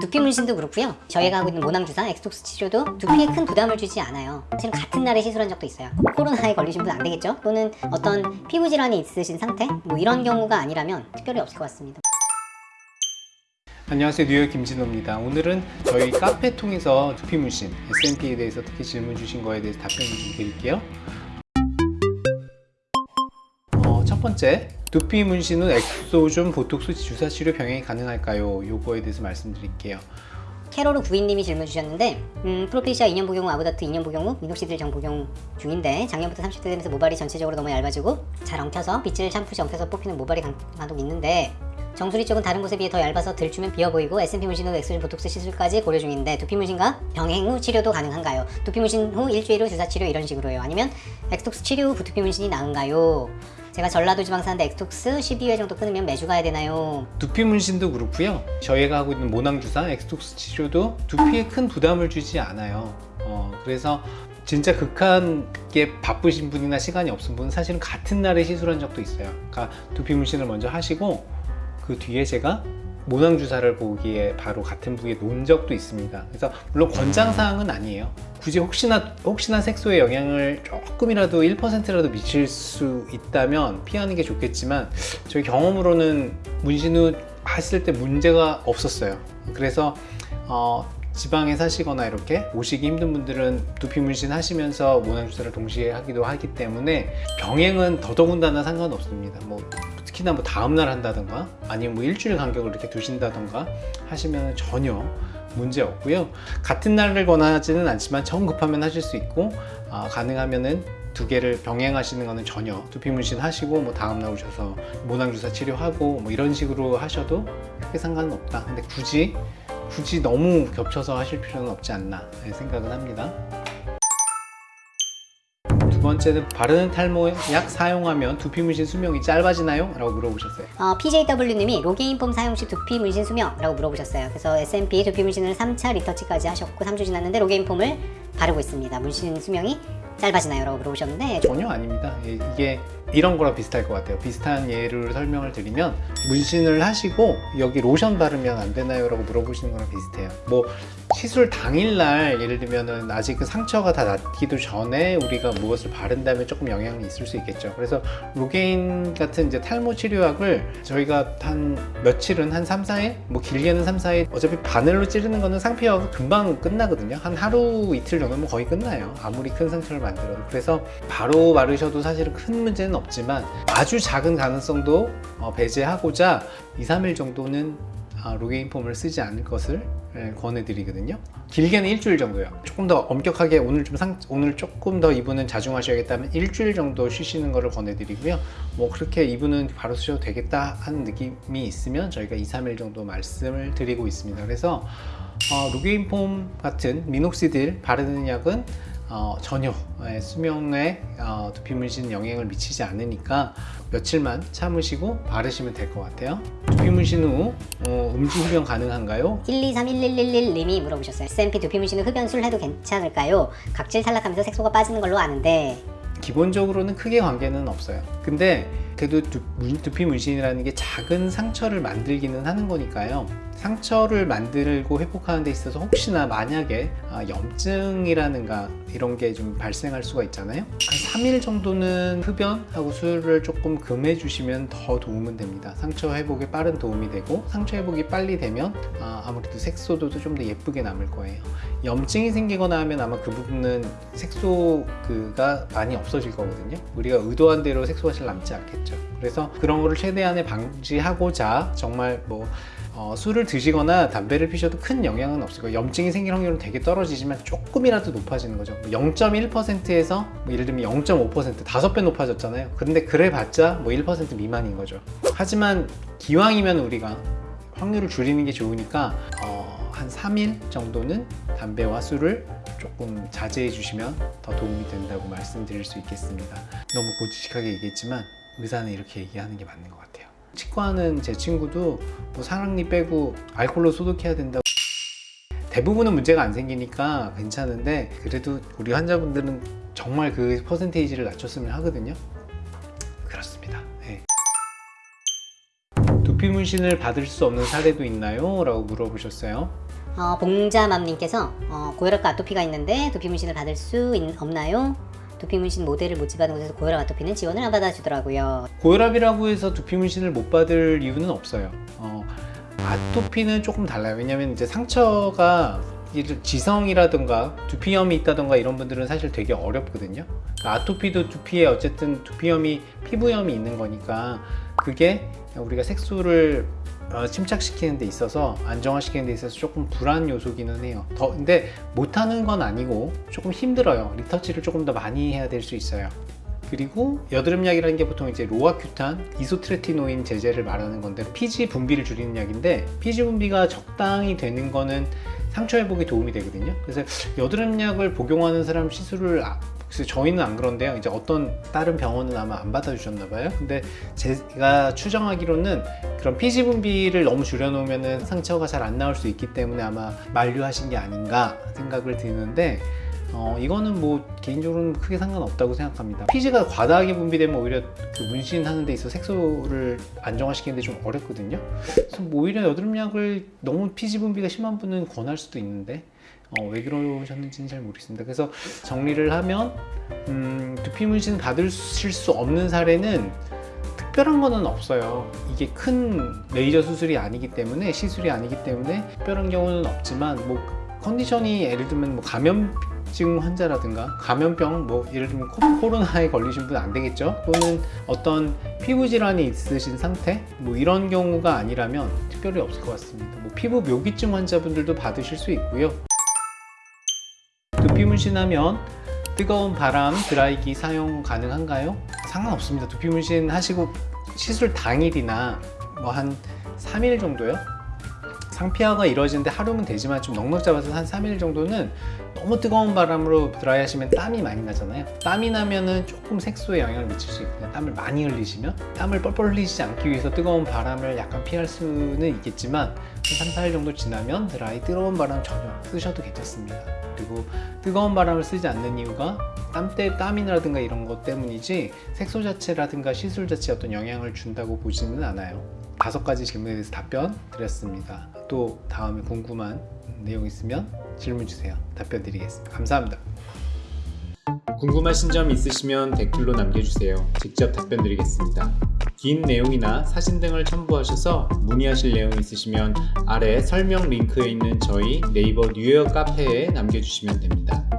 두피 문신도 그렇고요. 저희가 하고 있는 모낭 주사, 엑스톡스 치료도 두피에 큰 부담을 주지 않아요. 사실은 같은 날에 시술한 적도 있어요. 코로나에 걸리신 분 안 되겠죠? 또는 어떤 피부 질환이 있으신 상태? 뭐 이런 경우가 아니라면 특별히 없을 것 같습니다. 안녕하세요 뉴헤어 김진오입니다 오늘은 저희 카페 통해서 두피 문신 SMP에 대해서 특히 질문 주신 거에 대해서 답변을 좀 드릴게요 어, 첫 번째 두피 문신 후 엑소좀 보톡스 주사 치료 병행이 가능할까요? 요거에 대해서 말씀드릴게요 캐로르 구인님이 질문 주셨는데 음, 프로페시아 2년 복용 후 아보다트 2년 복용 후 미녹시딜 정 복용 중인데 작년부터 30대 되면서 모발이 전체적으로 너무 얇아지고 잘 엉켜서 빗질 샴푸시 엉켜서 뽑히는 모발이 간- 간혹 있는데 정수리 쪽은 다른 곳에 비해 더 얇아서 들추면 비어 보이고 SMP 문신 후 엑소좀 보톡스 시술까지 고려 중인데 두피 문신과 병행 후 치료도 가능한가요? 두피 문신 후 일주일 후 주사 치료 이런 식으로요. 아니면 엑스톡스 치료 후 두피 문신이 나은가요? 제가 전라도 지방 사는데 엑스톡스 12회 정도 끊으면 매주 가야 되나요? 두피 문신도 그렇고요 저희가 하고 있는 모낭 주사 엑스톡스 치료도 두피에 큰 부담을 주지 않아요 어, 그래서 진짜 극한게 바쁘신 분이나 시간이 없은 분은 사실은 같은 날에 시술한 적도 있어요 그러니까 두피 문신을 먼저 하시고 그 뒤에 제가 모낭 주사를 보기에 바로 같은 부위에 놓은 적도 있습니다. 그래서 물론 권장 사항은 아니에요. 굳이 혹시나 혹시나 색소에 영향을 조금이라도 1%라도 미칠 수 있다면 피하는 게 좋겠지만 저희 경험으로는 문신 후 했을 때 문제가 없었어요. 그래서 어, 지방에 사시거나 이렇게 오시기 힘든 분들은 두피 문신 하시면서 모낭 주사를 동시에 하기도 하기 때문에 병행은 더더군다나 상관없습니다. 뭐 특히나 뭐 다음날 한다던가 아니면 뭐 일주일 간격을 이렇게 두신다던가 하시면 전혀 문제 없고요. 같은 날을 권하지는 않지만 처음 급하면 하실 수 있고 아, 가능하면은 두 개를 병행하시는 거는 전혀 두피 문신 하시고 뭐 다음 날 오셔서 모낭 주사 치료하고 뭐 이런 식으로 하셔도 크게 상관은 없다. 근데 굳이 굳이 너무 겹쳐서 하실 필요는 없지 않나 생각은 합니다. 두 번째는 바르는 탈모약 사용하면 두피 문신 수명이 짧아지나요? 라고 물어보셨어요. 어, PJW님이 로게인 폼 사용 시 두피 문신 수명 라고 물어보셨어요. 그래서 SMP 두피 문신을 3차 리터치까지 하셨고 3주 지났는데 로게인 폼을 바르고 있습니다. 문신 수명이 짧아지나요? 라고 물어보셨는데 전혀 아닙니다. 예, 이게 이런 거랑 비슷할 것 같아요. 비슷한 예를 설명을 드리면 문신을 하시고 여기 로션 바르면 안 되나요? 라고 물어보시는 거랑 비슷해요. 뭐 시술 당일날 예를 들면은 아직 그 상처가 다 낫기도 전에 우리가 무엇을 바른다면 조금 영향이 있을 수 있겠죠. 그래서 로게인 같은 이제 탈모 치료약을 저희가 한 며칠은 한 3, 4일? 뭐 길게는 3, 4일 어차피 바늘로 찌르는 거는 상피화가 금방 끝나거든요. 한 하루 이틀 정도면 거의 끝나요. 아무리 큰 상처를 만들어도. 그래서 바로 바르셔도 사실은 큰 문제는 없지만 아주 작은 가능성도 어, 배제하고자 2, 3일 정도는 아, 로게인 폼을 쓰지 않을 것을 예, 권해드리거든요. 길게는 일주일 정도요. 조금 더 엄격하게 오늘 좀 상, 오늘 조금 더 이분은 자중하셔야겠다면 일주일 정도 쉬시는 것을 권해드리고요. 뭐 그렇게 이분은 바로 쓰셔도 되겠다 하는 느낌이 있으면 저희가 2, 3일 정도 말씀을 드리고 있습니다. 그래서 어, 로게인 폼 같은 미녹시딜 바르는 약은 어, 전혀 예, 수명에 어, 두피 문신 영향을 미치지 않으니까 며칠만 참으시고 바르시면 될 것 같아요. 두피 문신 후 어, 음주 흡연 가능한가요? 1231111님이 물어보셨어요. S&P 두피 문신을 흡연술 해도 괜찮을까요? 각질 탈락하면서 색소가 빠지는 걸로 아는데 기본적으로는 크게 관계는 없어요. 근데 그래도 두, 문- 두피 문신이라는 게 작은 상처를 만들기는 하는 거니까요. 상처를 만들고 회복하는 데 있어서 혹시나 만약에 아, 염증이라는가 이런 게 좀 발생할 수가 있잖아요. 한 3일 정도는 흡연하고 술을 조금 금해 주시면 더 도움은 됩니다. 상처 회복에 빠른 도움이 되고 상처 회복이 빨리 되면 아, 아무래도 색소도 좀 더 예쁘게 남을 거예요. 염증이 생기거나 하면 아마 그 부분은 색소가 많이 없어질 거거든요. 우리가 의도한 대로 색소가 잘 남지 않겠죠. 그래서 그런 거를 최대한의 방지하고자 정말 뭐 어, 술을 드시거나 담배를 피셔도 큰 영향은 없을 거예요. 염증이 생길 확률은 되게 떨어지지만 조금이라도 높아지는 거죠. 0.1%에서 뭐 예를 들면 0.5% 다섯 배 높아졌잖아요. 근데 그래봤자 뭐 1% 미만인 거죠. 하지만 기왕이면 우리가 확률을 줄이는 게 좋으니까 어, 한 3일 정도는 담배와 술을 조금 자제해 주시면 더 도움이 된다고 말씀드릴 수 있겠습니다. 너무 고지식하게 얘기했지만 의사는 이렇게 얘기하는 게 맞는 것 같아요. 치과는 제 친구도 뭐 사랑니 빼고 알코올로 소독해야 된다고 대부분은 문제가 안 생기니까 괜찮은데 그래도 우리 환자분들은 정말 그 퍼센테이지를 낮췄으면 하거든요. 그렇습니다. 네. 두피 문신을 받을 수 없는 사례도 있나요? 라고 물어보셨어요. 어, 봉자맘님께서 어, 고혈압과 아토피가 있는데 두피 문신을 받을 수 있- 없나요? 두피 문신 모델을 모집하는 곳에서 고혈압 아토피는 지원을 안 받아주더라고요. 고혈압이라고 해서 두피 문신을 못 받을 이유는 없어요. 어, 아토피는 조금 달라요. 왜냐면 이제 상처가 지성이라든가 두피염이 있다든가 이런 분들은 사실 되게 어렵거든요. 그러니까 아토피도 두피에 어쨌든 두피염이 피부염이 있는 거니까 그게 우리가 색소를 어, 침착시키는 데 있어서 안정화시키는 데 있어서 조금 불안 요소기는 해요. 더 근데 못하는 건 아니고 조금 힘들어요. 리터치를 조금 더 많이 해야 될 수 있어요. 그리고 여드름약이라는 게 보통 이제 로아큐탄, 이소트레티노인 제제를 말하는 건데 피지 분비를 줄이는 약인데 피지 분비가 적당히 되는 거는 상처 회복에 도움이 되거든요. 그래서 여드름약을 복용하는 사람 시술을 아, 글쎄 저희는 안 그런데요. 이제 어떤 다른 병원은 아마 안 받아주셨나 봐요. 근데 제가 추정하기로는 그런 피지 분비를 너무 줄여놓으면 상처가 잘 안 나올 수 있기 때문에 아마 만류하신 게 아닌가 생각을 드는데 어, 이거는 뭐 개인적으로는 크게 상관없다고 생각합니다. 피지가 과다하게 분비되면 오히려 그 문신하는 데 있어 색소를 안정화시키는 데 좀 어렵거든요. 그래서 뭐 오히려 여드름약을 너무 피지 분비가 심한 분은 권할 수도 있는데 어, 왜 그러셨는지는 잘 모르겠습니다. 그래서 정리를 하면 음, 두피 문신 받으실 수 없는 사례는 특별한 거는 없어요. 이게 큰 레이저 수술이 아니기 때문에 시술이 아니기 때문에 특별한 경우는 없지만 뭐 컨디션이 예를 들면 뭐 감염 증 환자라든가 감염병 뭐 예를 들면 코, 코로나에 걸리신 분 안 되겠죠? 또는 어떤 피부 질환이 있으신 상태 뭐 이런 경우가 아니라면 특별히 없을 것 같습니다. 뭐 피부 묘기증 환자분들도 받으실 수 있고요. 문신하면 뜨거운 바람 드라이기 사용 가능한가요? 상관없습니다. 두피 문신 하시고 시술 당일이나 뭐 한 3일 정도요? 상피화가 이루어지는데 하루면 되지만 좀 넉넉 잡아서 한 3일 정도는 너무 뜨거운 바람으로 드라이 하시면 땀이 많이 나잖아요. 땀이 나면은 조금 색소에 영향을 미칠 수 있거든요. 땀을 많이 흘리시면 땀을 뻘뻘 흘리지 않기 위해서 뜨거운 바람을 약간 피할 수는 있겠지만 한 3, 4일 정도 지나면 드라이 뜨거운 바람 전혀 쓰셔도 괜찮습니다. 그리고 뜨거운 바람을 쓰지 않는 이유가 땀때 땀이라든가 이런 것 때문이지 색소 자체라든가 시술 자체에 어떤 영향을 준다고 보지는 않아요. 다섯 가지 질문에 대해서 답변 드렸습니다. 또 다음에 궁금한 내용 있으면 질문 주세요. 답변 드리겠습니다. 감사합니다. 궁금하신 점 있으시면 댓글로 남겨주세요. 직접 답변 드리겠습니다. 긴 내용이나 사진 등을 첨부하셔서 문의하실 내용 있으시면 아래 설명 링크에 있는 저희 네이버 뉴욕 카페에 남겨주시면 됩니다.